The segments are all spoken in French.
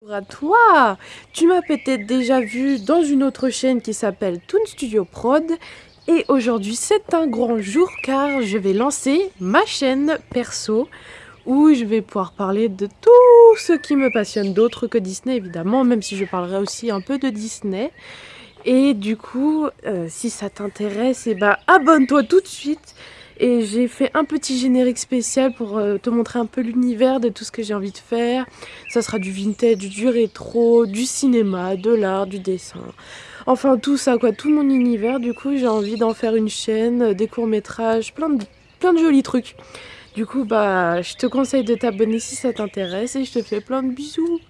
Bonjour à toi. Tu m'as peut-être déjà vu dans une autre chaîne qui s'appelle Toon Studio Prod. Et aujourd'hui c'est un grand jour car je vais lancer ma chaîne perso où je vais pouvoir parler de tout ce qui me passionne d'autre que Disney évidemment même si je parlerai aussi un peu de Disney. Et du coup euh, si ça t'intéresse et eh ben, abonne-toi tout de suite et j'ai fait un petit générique spécial pour euh, te montrer un peu l'univers de tout ce que j'ai envie de faire. Ça sera du vintage, du rétro, du cinéma, de l'art, du dessin. Enfin tout ça quoi, tout mon univers. Du coup j'ai envie d'en faire une chaîne, euh, des courts métrages, plein de, plein de jolis trucs. Du coup bah je te conseille de t'abonner si ça t'intéresse et je te fais plein de bisous.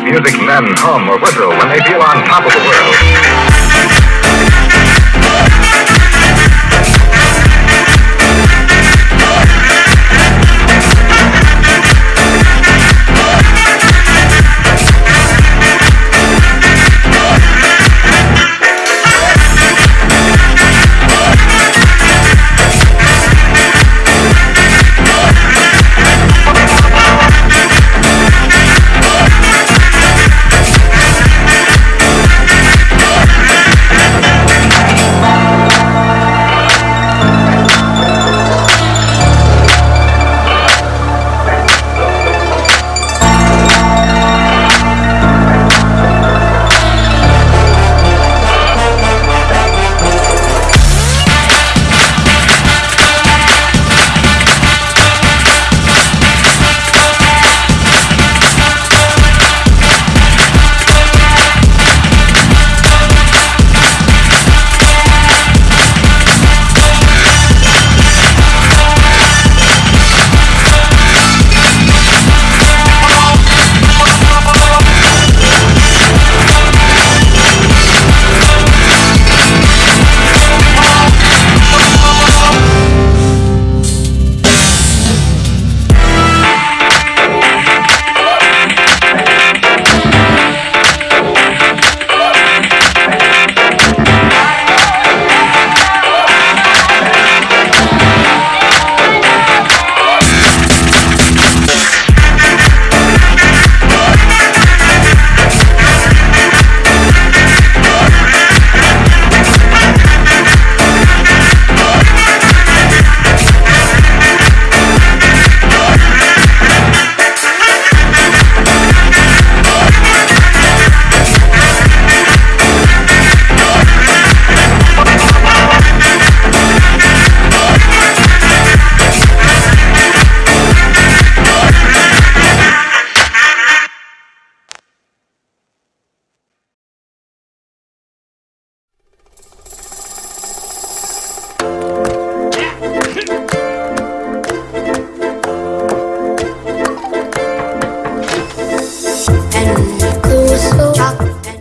Music men hum or whistle when they feel on top of the world.